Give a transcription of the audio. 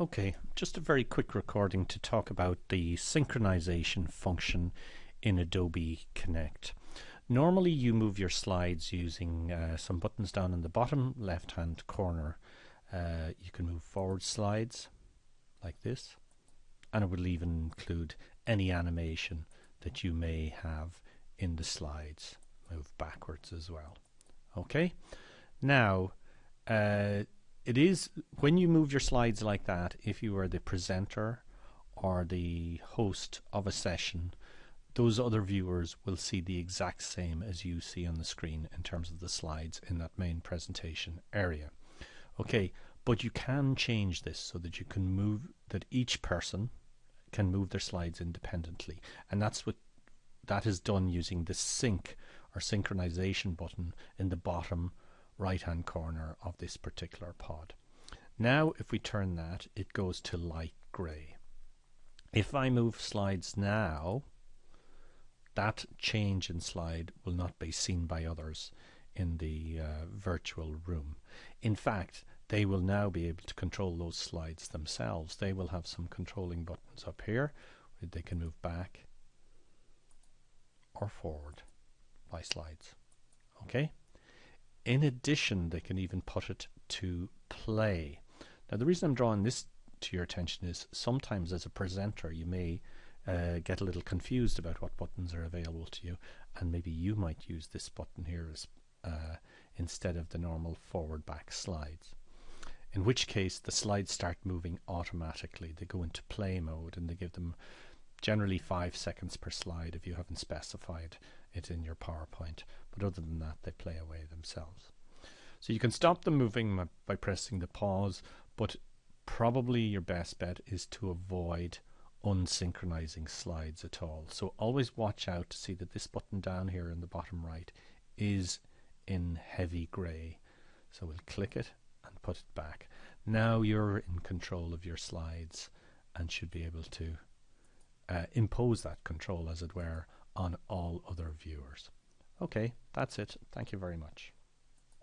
Okay, just a very quick recording to talk about the synchronization function in Adobe Connect. Normally you move your slides using uh, some buttons down in the bottom left hand corner. Uh, you can move forward slides like this and it will even include any animation that you may have in the slides. Move backwards as well. Okay, now uh, it is when you move your slides like that if you are the presenter or the host of a session those other viewers will see the exact same as you see on the screen in terms of the slides in that main presentation area. Okay but you can change this so that you can move that each person can move their slides independently. And that's what that is done using the sync or synchronization button in the bottom right hand corner of this particular pod. Now if we turn that it goes to light grey. If I move slides now that change in slide will not be seen by others in the uh, virtual room. In fact they will now be able to control those slides themselves. They will have some controlling buttons up here they can move back or forward by slides. Okay? In addition, they can even put it to play. Now, the reason I'm drawing this to your attention is sometimes as a presenter, you may uh, get a little confused about what buttons are available to you, and maybe you might use this button here as uh, instead of the normal forward back slides. In which case, the slides start moving automatically. They go into play mode and they give them generally five seconds per slide if you haven't specified it in your PowerPoint. But other than that, they play away themselves. So you can stop them moving by pressing the pause, but probably your best bet is to avoid unsynchronizing slides at all. So always watch out to see that this button down here in the bottom right is in heavy gray. So we'll click it and put it back. Now you're in control of your slides and should be able to uh, impose that control as it were on all other viewers. Okay, that's it. Thank you very much.